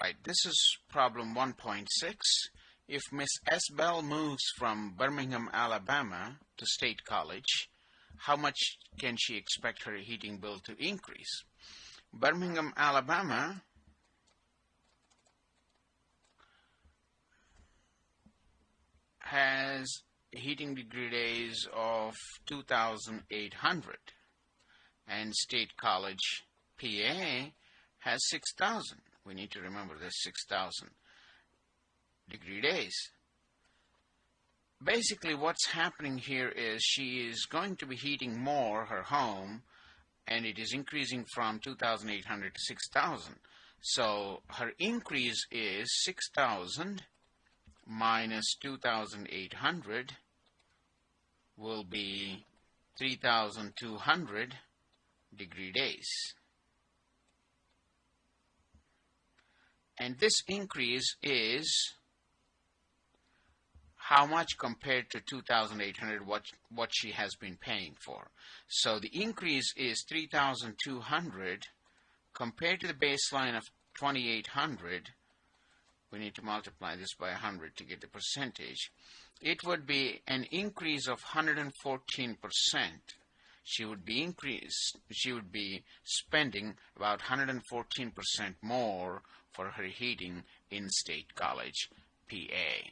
Right, this is problem 1.6. If Miss S. Bell moves from Birmingham, Alabama to State College, how much can she expect her heating bill to increase? Birmingham, Alabama has heating degree days of 2,800 and State College, PA has 6,000. We need to remember this 6,000 degree days. Basically what's happening here is she is going to be heating more her home and it is increasing from 2,800 to 6,000. So her increase is 6,000 minus 2,800 will be 3,200 degree days. And this increase is how much compared to 2,800 what, what she has been paying for. So the increase is 3,200 compared to the baseline of 2,800 we need to multiply this by 100 to get the percentage. It would be an increase of 114%. She would be increased, she would be spending about 114% more for her heating in State College, PA.